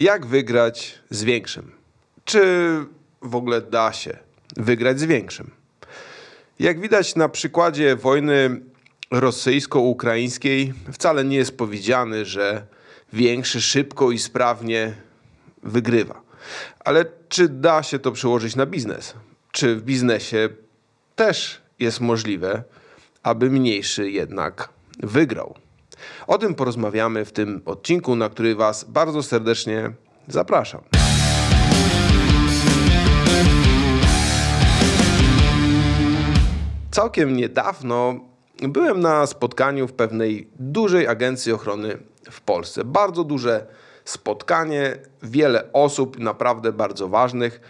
Jak wygrać z większym? Czy w ogóle da się wygrać z większym? Jak widać na przykładzie wojny rosyjsko-ukraińskiej, wcale nie jest powiedziane, że większy szybko i sprawnie wygrywa. Ale czy da się to przełożyć na biznes? Czy w biznesie też jest możliwe, aby mniejszy jednak wygrał? O tym porozmawiamy w tym odcinku, na który Was bardzo serdecznie zapraszam. Całkiem niedawno byłem na spotkaniu w pewnej dużej agencji ochrony w Polsce. Bardzo duże spotkanie, wiele osób, naprawdę bardzo ważnych.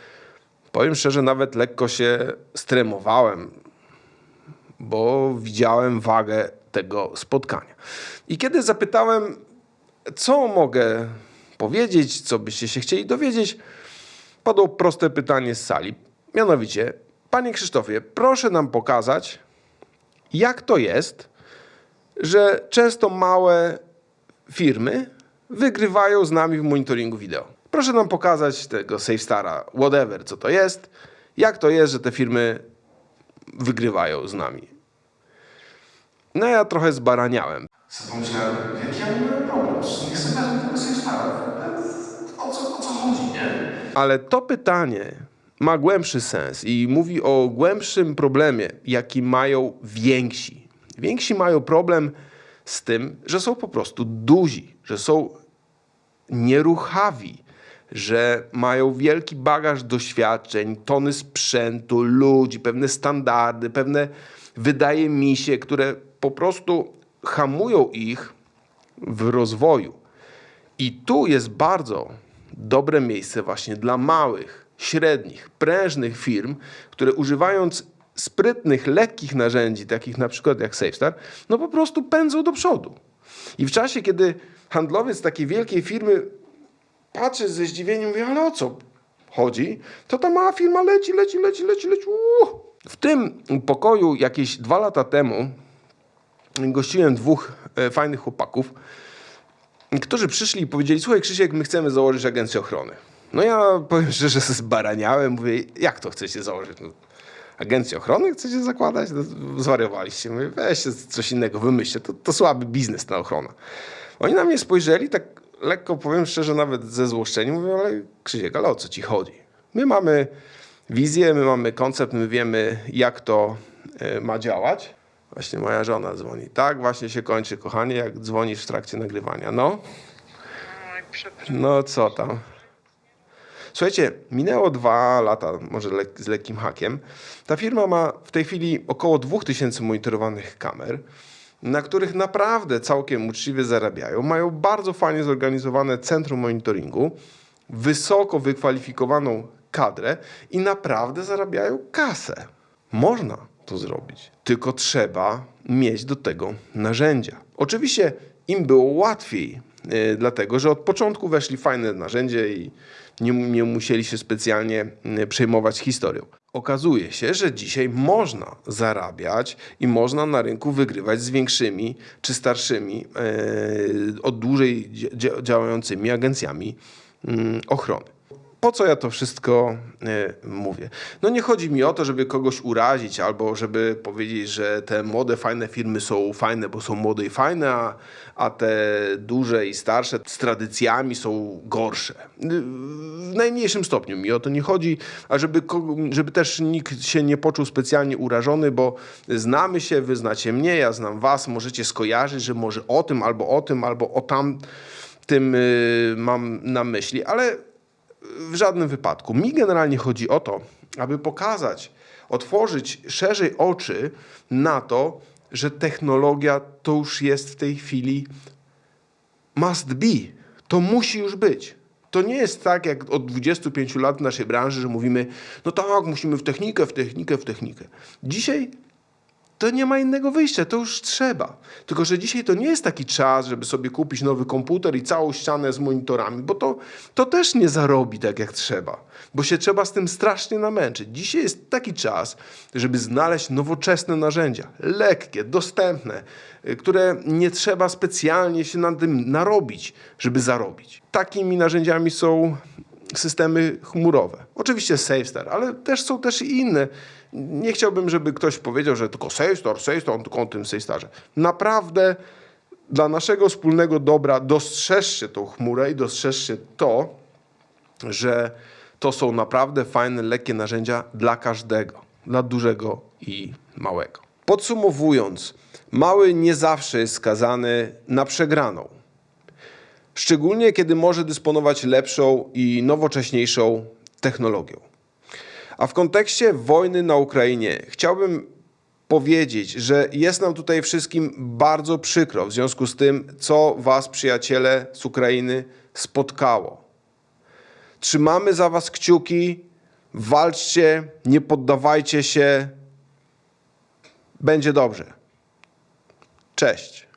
Powiem szczerze, nawet lekko się stremowałem, bo widziałem wagę tego spotkania. I kiedy zapytałem, co mogę powiedzieć, co byście się chcieli dowiedzieć, padło proste pytanie z sali. Mianowicie, panie Krzysztofie, proszę nam pokazać, jak to jest, że często małe firmy wygrywają z nami w monitoringu wideo. Proszę nam pokazać tego SafeStara, whatever, co to jest, jak to jest, że te firmy wygrywają z nami. No ja trochę zbaraniałem. Co pomyślałem, jaki ja mam problem? Nie chcę wezmę tego sobie O co, o co chodzi, nie? Ale to pytanie ma głębszy sens i mówi o głębszym problemie, jaki mają więksi. Więksi mają problem z tym, że są po prostu duzi, że są nieruchawi, że mają wielki bagaż doświadczeń, tony sprzętu, ludzi, pewne standardy, pewne, wydaje mi się, które po prostu hamują ich w rozwoju. I tu jest bardzo dobre miejsce właśnie dla małych, średnich, prężnych firm, które używając sprytnych, lekkich narzędzi, takich na przykład jak SafeStar, no po prostu pędzą do przodu. I w czasie, kiedy handlowiec takiej wielkiej firmy patrzy ze zdziwieniem, mówi, ale o co chodzi? To ta mała firma leci, leci, leci, leci, leci. W tym pokoju jakieś dwa lata temu gościłem dwóch e, fajnych chłopaków, którzy przyszli i powiedzieli, słuchaj Krzysiek, my chcemy założyć agencję ochrony. No ja powiem szczerze, zbaraniałem, mówię, jak to chcecie założyć? No, agencję ochrony chcecie zakładać? No, zwariowaliście. Mówię, weźcie coś innego, wymyślcie, to, to słaby biznes ta ochrona. Oni na mnie spojrzeli, tak lekko powiem szczerze, nawet ze złoszczeniem, mówią, ale Krzysiek, ale o co ci chodzi? My mamy wizję, my mamy koncept, my wiemy, jak to e, ma działać. Właśnie moja żona dzwoni. Tak właśnie się kończy, kochanie, jak dzwonisz w trakcie nagrywania. No, no co tam? Słuchajcie, minęło dwa lata, może z lekkim hakiem. Ta firma ma w tej chwili około 2000 monitorowanych kamer, na których naprawdę całkiem uczciwie zarabiają. Mają bardzo fajnie zorganizowane centrum monitoringu, wysoko wykwalifikowaną kadrę i naprawdę zarabiają kasę. Można to zrobić, tylko trzeba mieć do tego narzędzia. Oczywiście im było łatwiej, dlatego że od początku weszli fajne narzędzie i nie, nie musieli się specjalnie yy, przejmować historią. Okazuje się, że dzisiaj można zarabiać i można na rynku wygrywać z większymi czy starszymi, yy, od dłużej dzia- działającymi agencjami yy, ochrony. Po co ja to wszystko y, mówię? No nie chodzi mi o to, żeby kogoś urazić albo żeby powiedzieć, że te młode, fajne firmy są fajne, bo są młode i fajne, a, a te duże i starsze z tradycjami są gorsze. Y, W najmniejszym stopniu mi o to nie chodzi, a żeby, żeby też nikt się nie poczuł specjalnie urażony, bo znamy się, wy znacie mnie, ja znam was, możecie skojarzyć, że może o tym albo o tym, albo o tam tym y, mam na myśli, ale w żadnym wypadku. Mi generalnie chodzi o to, aby pokazać, otworzyć szerzej oczy na to, że technologia to już jest w tej chwili must be. To musi już być. To nie jest tak jak od 25 lat w naszej branży, że mówimy, no tak, musimy w technikę, w technikę, w technikę. Dzisiaj to nie ma innego wyjścia, to już trzeba. Tylko, że dzisiaj to nie jest taki czas, żeby sobie kupić nowy komputer i całą ścianę z monitorami, bo to, to też nie zarobi tak jak trzeba, bo się trzeba z tym strasznie namęczyć. Dzisiaj jest taki czas, żeby znaleźć nowoczesne narzędzia, lekkie, dostępne, y, które nie trzeba specjalnie się nad tym narobić, żeby zarobić. Takimi narzędziami są systemy chmurowe. Oczywiście SafeStar, ale też są też i inne. Nie chciałbym, żeby ktoś powiedział, że tylko SafeStar, SafeStar, on tylko o tym SafeStarze. Naprawdę dla naszego wspólnego dobra dostrzeżcie tą chmurę i dostrzeżcie to, że to są naprawdę fajne, lekkie narzędzia dla każdego, dla dużego i małego. Podsumowując, mały nie zawsze jest skazany na przegraną. Szczególnie kiedy może dysponować lepszą i nowocześniejszą technologią. A w kontekście wojny na Ukrainie chciałbym powiedzieć, że jest nam tutaj wszystkim bardzo przykro w związku z tym, co Was, przyjaciele z Ukrainy, spotkało. Trzymamy za Was kciuki, walczcie, nie poddawajcie się. Będzie dobrze. Cześć.